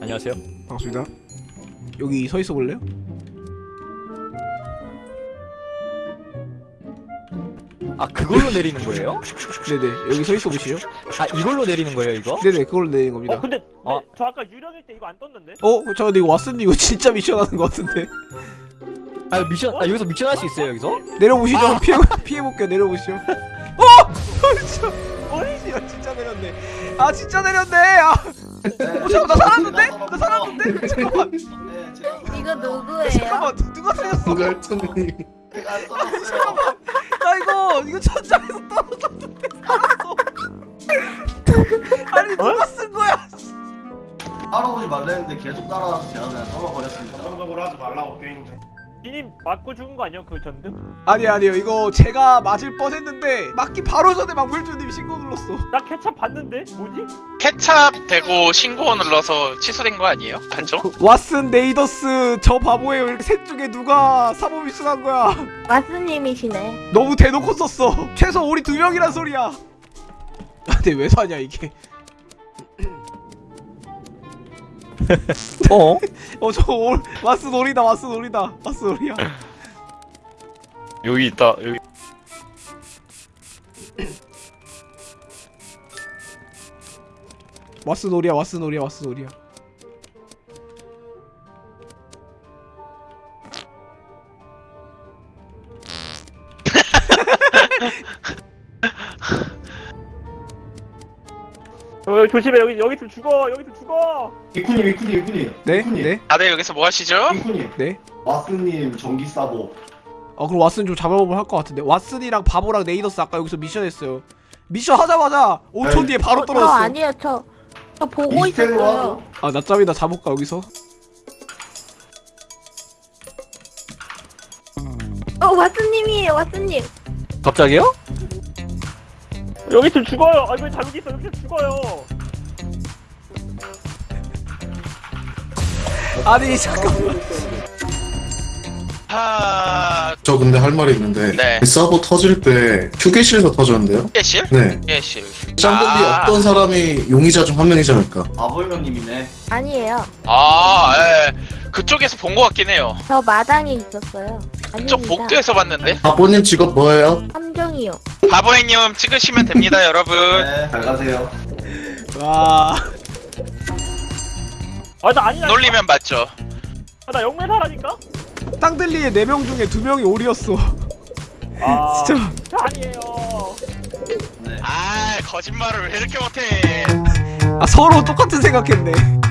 안녕하세요. 반갑습니다. 여기 서 있어 볼래요? 아 그걸로 내리는 거예요? 네네 여기 서 있어 보시죠. 아 이걸로 내리는 거예요 이거? 네네 그걸로 내리는 겁니다. 어 근데 어. 네, 저 아까 유령일 때 이거 안 떴는데? 어? 저 근데 이거 왓슨 이거 진짜 미션 하는 것 같은데 아 미션 아 여기서 미션 할 수 있어요 여기서? 내려보시죠 아. 피해 피해볼게요 내려보시죠 어! 진짜 어이씨야 진짜 내렸네 아 진짜 내렸네 아 어, 잠깐 나 살았는데? 나 살았는데? 잠깐만 이거 누구예요? 잠깐만 누- 누가 살렸어? 누가 했더니 잠깐만 나 이거 이거 천장에서 떨어졌는데 살았어 아니 누가 쓴 거야 따라오지 말랬는데 계속 따라와서 제가 그냥 떨어버렸습니다. 정적으로 하지 말라고 게임 중. 이님 맞고 죽은 거 아니야 그 전등? 아니 아니요 이거 제가 맞을 뻔했는데 맞기 바로 전에 망불주님 신고 눌렀어 나 케찹 봤는데 뭐지? 케찹 되고 신고 눌러서 취소된 거 아니에요? 단정? 그 왓슨 네이더스 저 바보예요 이렇게 셋 중에 누가 사보 미션한 거야 마스님이시네. 너무 대놓고 썼어 최소 우리 두 명이란 소리야 아, 근데 왜 사냐 이게 어? 어저 왓슨 놀이다 왓슨 놀이다 왓슨 놀이야. 여기 있다 여기. 왓슨 놀이야 왓슨 놀이야 왓슨 놀이야 어, 여기 조심해 여기 여기 좀 죽어 여기 좀 죽어 이쿠님, 이쿠님, 이쿠님. 네? 이쿠님, 네? 다들 여기서 뭐 하시죠? 이쿠님. 네? 왓슨님 전기 싸고. 어 그럼 왓슨 좀 잡아보면 할 것 같은데 왓슨이랑 바보랑 네이더스 아까 여기서 미션 했어요 미션 하자마자 5초 에이. 뒤에 바로 저 떨어졌어 아니에요. 저, 저 보고 있었어요. 아 낮잠이나 자볼까 여기서? 어, 마스님이에요, 마스님. 갑자기요? 여기 좀 죽어요 아왜 잘못 있어 여기 좀 죽어요 아니 잠깐만 하... 저 근데 할 말이 있는데 네. 그 서버 터질 때 휴게실에서 터졌는데요? 예실? 네 예실 쌍둥이 아. 어떤 사람이 용의자 중 한 명이지 않을까 아버님님이네. 아니에요. 아 예. 그쪽에서 본거 같긴 해요 저 마당에 있었어요. 그쪽 아닙니다. 복도에서 봤는데 아버님 직업 뭐예요? 함정이요. 바보행님 찍으시면 됩니다 여러분. 네, 잘 가세요. 와. 아나 아니야 놀리면 맞죠. 아, 나 영매사라니까? 땅들리의 4명 중에 2명이 오리였어. 아. 진짜. 저 아니에요. 네. 아 거짓말을 왜 이렇게 못해? 아 서로 똑같은 생각했네. 끝